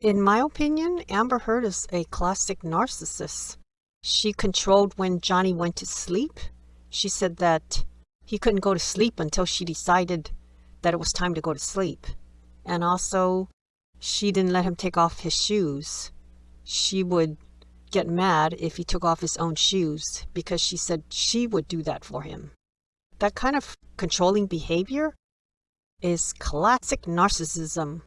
In my opinion, Amber Heard is a classic narcissist. She controlled when Johnny went to sleep. She said that he couldn't go to sleep until she decided that it was time to go to sleep. And also, she didn't let him take off his shoes. She would get mad if he took off his own shoes because she said she would do that for him. That kind of controlling behavior is classic narcissism